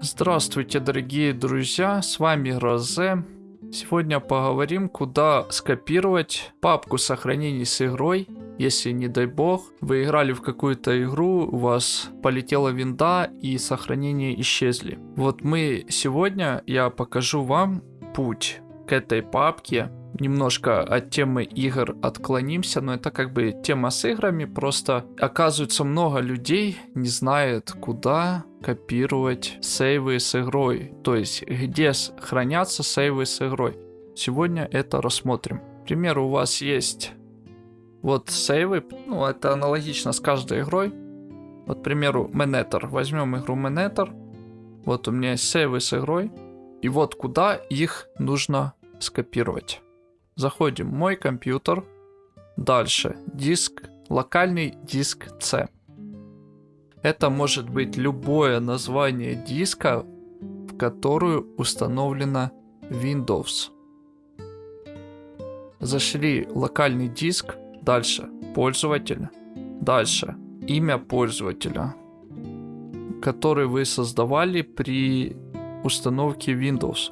Здравствуйте, дорогие друзья, с вами Розе. Сегодня поговорим, куда скопировать папку сохранений с игрой, если, не дай бог, вы играли в какую-то игру, у вас полетела винда и сохранения исчезли. Вот мы сегодня, я покажу вам путь к этой папке, немножко от темы игр отклонимся, но это как бы тема с играми, просто оказывается много людей не знает, куда копировать сейвы с игрой, то есть где хранятся сейвы с игрой. Сегодня это рассмотрим. К примеру, у вас есть вот сейвы, ну это аналогично с каждой игрой. Вот, к примеру, Менетер. Возьмем игру Менетер. Вот у меня есть сейвы с игрой. И вот куда их нужно скопировать. Заходим мой компьютер. Дальше. Диск. Локальный диск C. Это может быть любое название диска, в которую установлена Windows. Зашли локальный диск. Дальше. Пользователь. Дальше. Имя пользователя, который вы создавали при установке Windows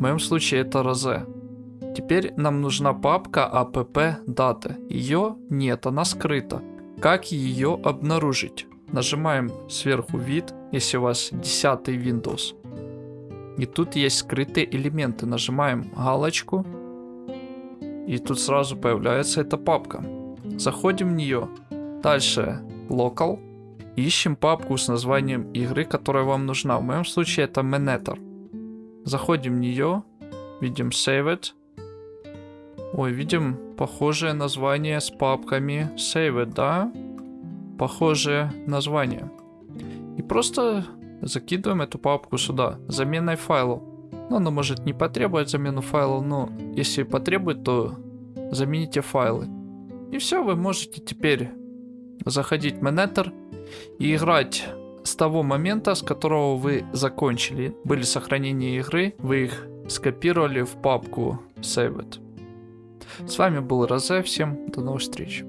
моем случае это Розе. Теперь нам нужна папка app даты. Ее нет, она скрыта. Как ее обнаружить? Нажимаем сверху вид, если у вас 10 Windows. И тут есть скрытые элементы. Нажимаем галочку. И тут сразу появляется эта папка. Заходим в нее. Дальше Local. Ищем папку с названием игры, которая вам нужна. В моем случае это Menetor. Заходим в нее, видим Save It. Ой, видим похожее название с папками Save It, да? Похожее название. И просто закидываем эту папку сюда, заменой файлов. Ну, она может не потребовать замену файлов, но если потребует, то замените файлы. И все, вы можете теперь заходить в Menether и играть с того момента, с которого вы закончили. Были сохранения игры, вы их скопировали в папку Save It. С вами был Розе, всем до новых встреч.